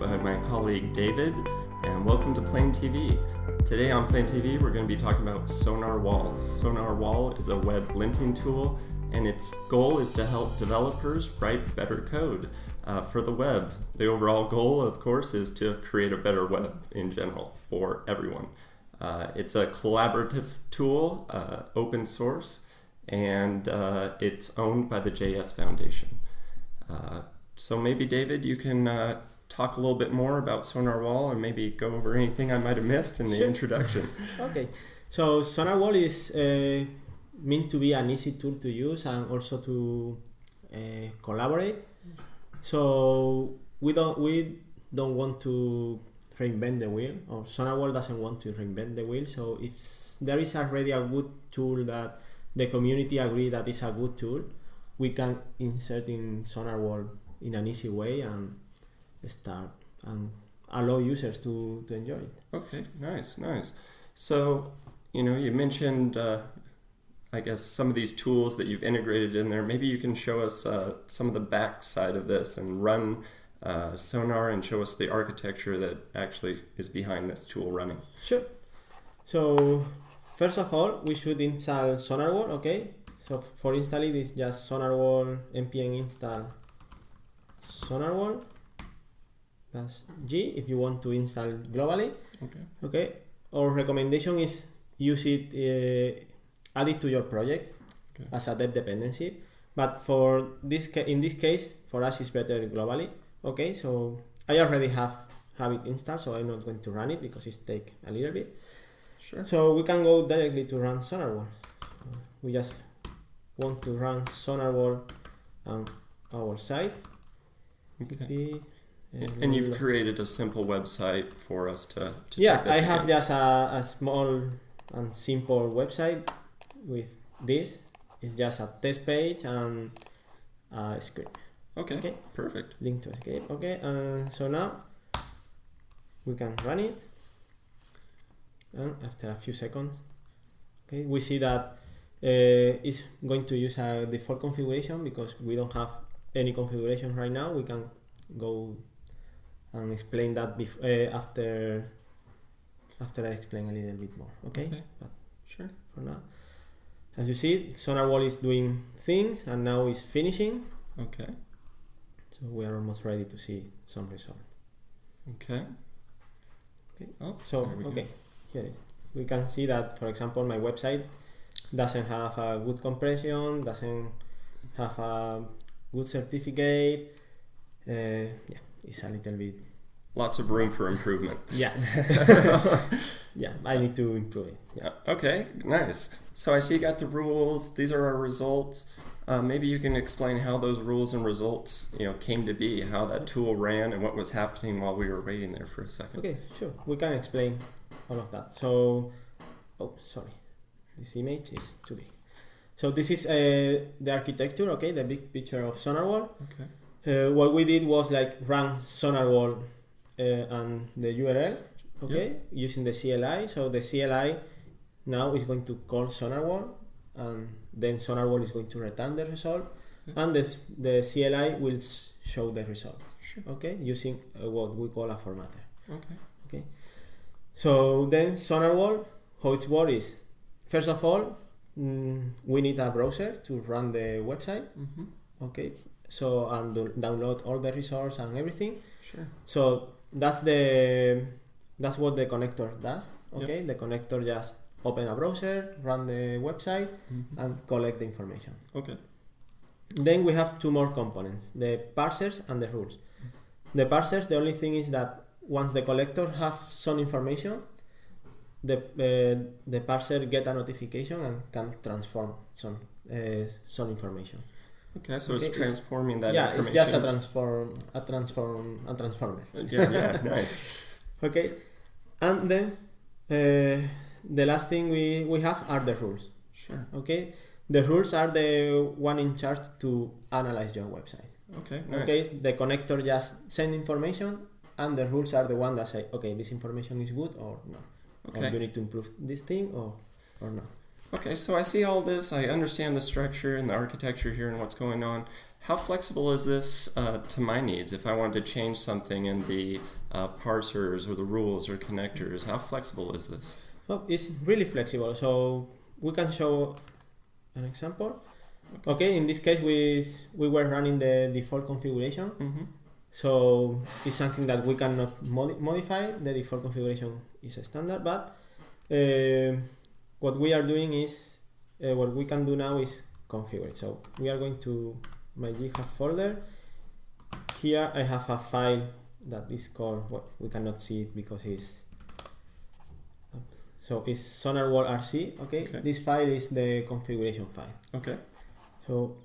by my colleague David, and welcome to Plane TV. Today on Plane TV, we're going to be talking about sonarwhal. Sonar Wall is a web linting tool, and its goal is to help developers write better code uh, for the web. The overall goal, of course, is to create a better web in general for everyone. Uh, it's a collaborative tool, uh, open source, and uh, it's owned by the JS Foundation. Uh, so maybe David, you can uh, talk a little bit more about sonarwhal, and maybe go over anything I might have missed in the Sure. introduction. Okay, so sonarwhal is uh, meant to be an easy tool to use and also to uh, collaborate. So we don't we don't want to reinvent the wheel, or sonarwhal doesn't want to reinvent the wheel. So if there is already a good tool that the community agree that is a good tool, we can insert in sonarwhal in an easy way and start and allow users to, to enjoy it. Okay, nice, nice. So, you know, you mentioned, uh, I guess, some of these tools that you've integrated in there. Maybe you can show us uh, some of the back side of this and run uh, Sonar and show us the architecture that actually is behind this tool running. Sure. So first of all, we should install sonarwhal. Okay. So for installing this, just sonarwhal npm install sonarwhal. That's G if you want to install globally. Okay. Okay. Our recommendation is use it, uh, add it to your project Okay. as a dev dependency. But for this, in this case, for us, it's better globally. Okay. So I already have have it installed, so I'm not going to run it because it take a little bit. Sure. So we can go directly to run sonarwhal. We just want to run sonarwhal on our site. Okay. And you've created a simple website for us to, to yeah, check this I have against. just a, a small and simple website with this. It's just a test page and a script. Okay, okay. perfect. Link to escape. Okay, and so now we can run it. And after a few seconds, okay, we see that uh, it's going to use a default configuration because we don't have any configuration right now. We can go and explain that bef- uh, after after I explain a little bit more. Okay, Okay. But Sure. for now, as you see, sonarwhal is doing things and now it's finishing. Okay. So we are almost ready to see some result. Okay. Okay. Oh, So we go. okay, here it is. We can see that, for example, my website doesn't have a good compression, doesn't have a good certificate. Uh, yeah, it's a little bit. Lots of room for improvement. Yeah, yeah, I need to improve it. Yeah. Uh, Okay, nice. So I see you got the rules. These are our results. Uh, maybe you can explain how those rules and results, you know, came to be, how that tool ran, and what was happening while we were waiting there for a second. Okay, sure. We can explain all of that. So, oh, sorry, this image is too big. So this is uh, the architecture. Okay, the big picture of sonarwhal. Okay. Uh, what we did was like run sonarwhal uh, and the URL, okay, using the CLI. So the CLI now is going to call sonarwhal, and then sonarwhal is going to return the result, Yeah. and the, the CLI will show the result, Sure. okay, using uh, what we call a formatter. Okay. Okay. So then sonarwhal, how it works is, first of all, mm, we need a browser to run the website, Mm-hmm. okay. So and do- download all the resource and everything. Sure. So that's the that's what the connector does. Okay, the connector just open a browser, run the website, Mhm. and collect the information. Okay. Then we have two more components: the parsers and the rules. The parsers, the only thing is that once the collector have some information, the uh, the parser get a notification and can transform some uh, some information. Okay. So it's it's- transforming that yeah, it's just a transform a transform a transformer. yeah. Yeah. Nice. Okay, and then uh, the last thing we, we have are the rules. Sure. Okay, the rules are the one in charge to analyze your website. Okay. Nice. Okay, the connector just send information, and the rules are the one that say, okay, this information is good or no, or you need to improve this thing or or not. Okay. So I see all this. I understand the structure and the architecture here and what's going on. How flexible is this uh, to my needs? If I wanted to change something in the uh, parsers or the rules or connectors, how flexible is this? Well, it's really flexible. So we can show an example. Okay, in this case, we we were running the default configuration. Mm-hmm. So it's something that we cannot modi- modify. The default configuration is a standard, but uh, what we are doing is uh, what we can do now is configure it. So we are going to my GitHub folder. Here I have a file that is called what well, we cannot see it because it's so it's sonarwhal RC. Okay? Okay. this file is the configuration file. Okay. So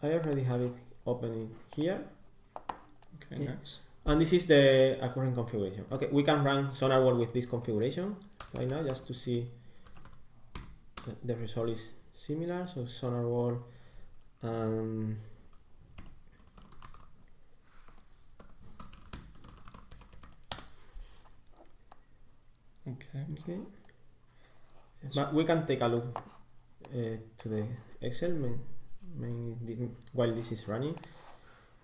I already have it open in here. Okay. Yeah. Nice. And this is the current configuration. Okay, we can run sonarwhal with this configuration right now just to see the result is similar. So sonarwhal um, Okay. okay. But we can take a look uh, to the Excel main, main, while this is running.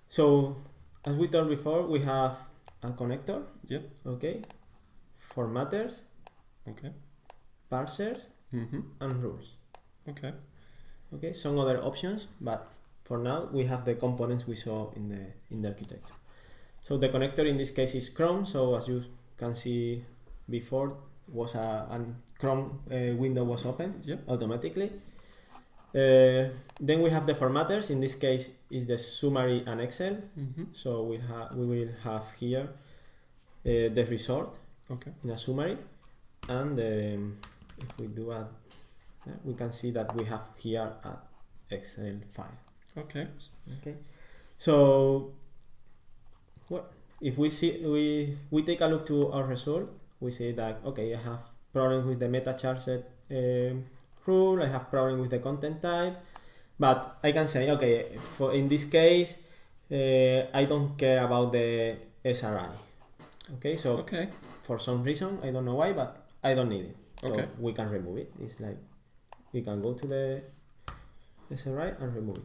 So as we told before, we have a connector. Yep. Okay. Formatters, Okay. parsers, Mm-hmm. and rules. Okay. Okay. Some other options, but for now we have the components we saw in the in the architecture. So the connector in this case is Chrome. So as you can see before, was a and Chrome uh, window was open Yep. automatically. Uh, then we have the formatters. In this case, is the summary and Excel. Mm-hmm. So we have we will have here uh, the result Okay. in a summary, and um, if we do a, we can see that we have here a Excel file. Okay. Okay, so what if we see we we take a look to our result? We see that okay, I have problem with the meta charset um, rule. I have problem with the content type, but I can say okay, for in this case, uh, I don't care about the SRI. Okay, so Okay. for some reason I don't know why, but I don't need it. So Okay. we can remove it. It's like we can go to the SRI and remove it.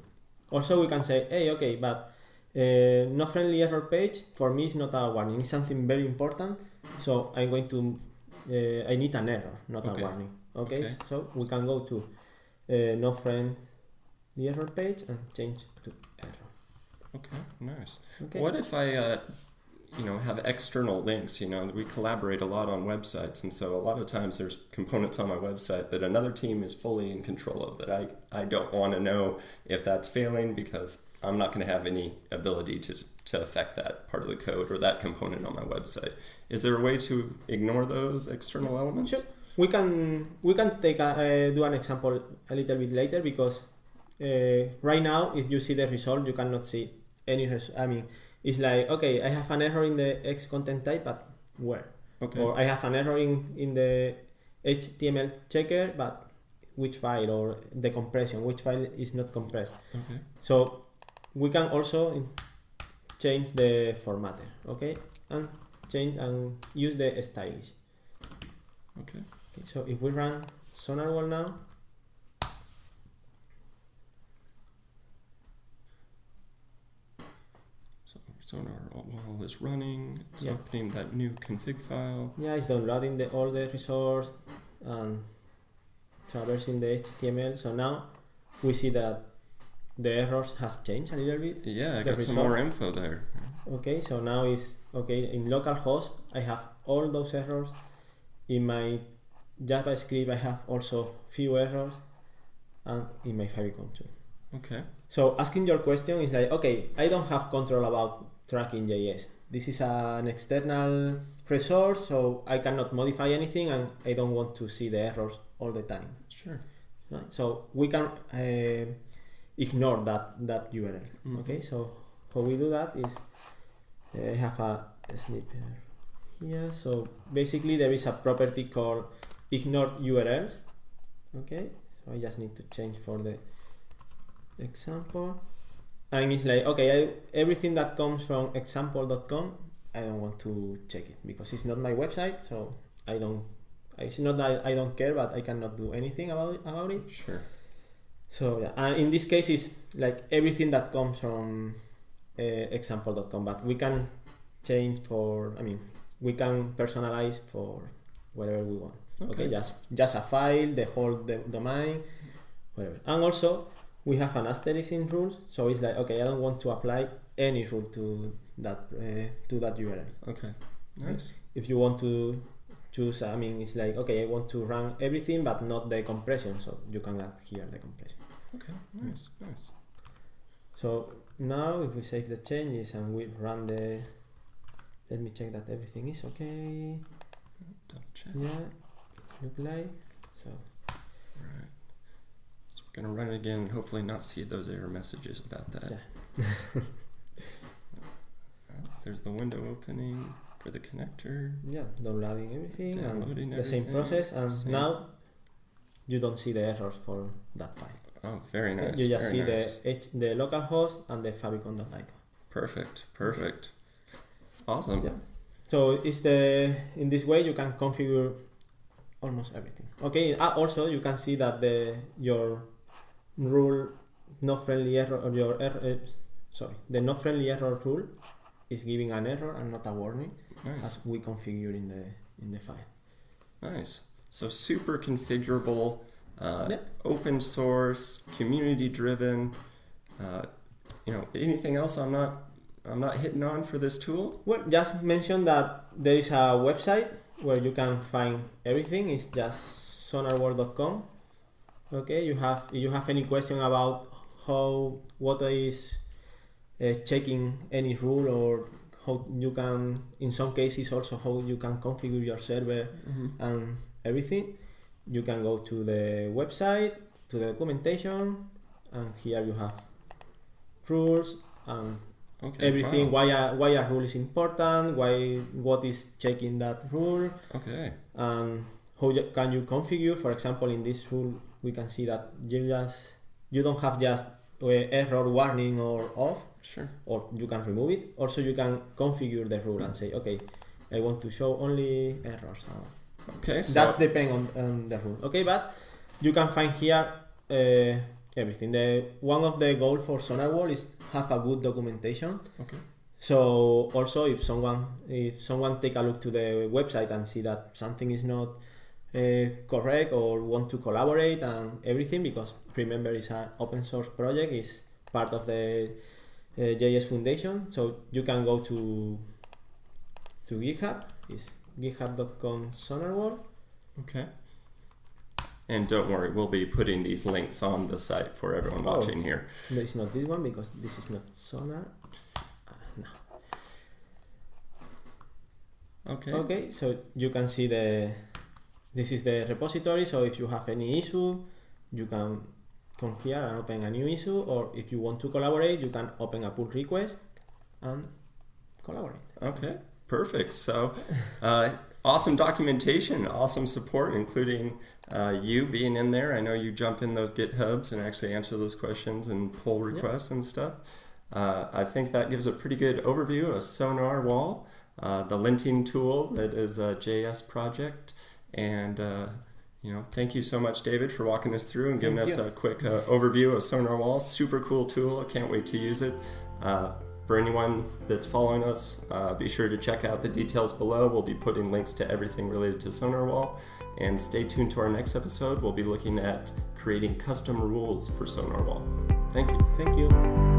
Also, we can say, hey, okay, but uh, no friendly error page for me is not a warning. It's something very important. So I'm going to, uh, I need an error, not Okay. a warning. Okay? Okay. so we can go to uh, no friendly error page and change to error. Okay. Nice. Okay. What if I, uh, you know, have external links? You know, we collaborate a lot on websites, and so a lot of times there's components on my website that another team is fully in control of. That I I don't want to know if that's failing because I'm not going to have any ability to to affect that part of the code or that component on my website. Is there a way to ignore those external elements? Sure. We can we can take a, uh, do an example a little bit later because uh, right now if you see the result you cannot see any I mean it's like okay I have an error in the X content type but where Okay. or I have an error in, in the HTML checker but which file or the compression which file is not compressed Okay. so we can also change the formatter okay and change and use the stylish Okay. Okay, so if we run Sonar sonarwhal now, So sonar wall is running. It's Yeah. opening that new config file. yeah, it's downloading the, all the resource and traversing the HTML. So now we see that the errors has changed a little bit. Yeah, I got some more info there. Okay, so now it's okay in localhost. I have all those errors. In my JavaScript, I have also few errors, and in my Favicon too. Okay. So asking your question is like, okay, I don't have control about tracking JS. This is an external resource, so I cannot modify anything, and I don't want to see the errors all the time. Sure. Right? So we can uh, ignore that that URL. Mhm. Okay, so how we do that is uh, I have a, a snipper here. So basically, there is a property called ignore URLs. Okay, so I just need to change for the example, and it's like okay, I, everything that comes from example.com, I don't want to check it because it's not my website, so I don't. It's not that I don't care, but I cannot do anything about it, about it. Sure. So yeah, and in this case, it's like everything that comes from uh, example.com, but we can change for. I mean, we can personalize for whatever we want. Okay, Okay. just just a file, the whole domain, whatever. And also we have an asterisk in rules, so it's like okay, I don't want to apply any rule to that uh, to that URL. Okay. Nice. If you want to choose, I mean, it's like okay, I want to run everything, but not the compression, so you can add here the compression. Okay. Nice. Nice. So now if we save the changes and we run the, let me check that everything is okay. Double check. Yeah, look like so. Right. Gonna run it again and hopefully not see those error messages about that. Yeah. There's the window opening for the connector. Yeah, downloading everything Downloading and the same process, and Same. now you don't see the errors for that file. Oh, very nice. you just see nice. the H, the local host and the favicon.icon. Perfect. Perfect. Awesome. Yeah. So it's the in this way you can configure almost everything. Okay. Uh, also, you can see that the your rule no friendly error or your error, uh, sorry the no friendly error rule is giving an error and not a warning Nice. as we configure in the in the file. Nice. So super configurable, uh, Yeah. open source, community driven. Uh, you know, anything else I'm not I'm not hitting on for this tool? Well, just mention that there is a website where you can find everything. It's just sonarwhal.com. Okay, you have if you have any question about how what is uh, checking any rule or how you can in some cases also how you can configure your server Mm-hmm. and everything you can go to the website to the documentation and here you have rules and Okay. everything wow. why a, why a rule is important why what is checking that rule Okay. and how you, can you configure for example in this rule we can see that you just you don't have just uh, error warning or off Sure. or you can remove it also you can configure the rule and say okay i want to show only errors Okay. So that's depend on, on the rule okay but you can find here uh, everything the one of the goal for sonarwhal is have a good documentation okay. so also if someone if someone take a look to the website and see that something is not correct or want to collaborate and everything because remember it's an open source project is part of the uh, JS Foundation so you can go to to GitHub is github.com sonarwhal Okay. And don't worry, we'll be putting these links on the site for everyone Oh. watching here. there is not this one because this is not sonar uh, no. Okay. Okay, so you can see the this is the repository. So if you have any issue, you can come here and open a new issue, or if you want to collaborate, you can open a pull request and collaborate. Okay, perfect. So, uh, awesome documentation, awesome support, including uh, you being in there. I know you jump in those GitHubs and actually answer those questions and pull requests and stuff. Uh, I think that gives a pretty good overview of sonarwhal, uh, the linting tool that is a JS project, and uh, you know, thank you so much, David, for walking us through and giving Thank us you. a quick uh, overview of sonarwhal. Super cool tool. I can't wait to use it. Uh, for anyone that's following us, uh, be sure to check out the details below. We'll be putting links to everything related to sonarwhal. And stay tuned to our next episode. We'll be looking at creating custom rules for sonarwhal. Thank you. Thank you.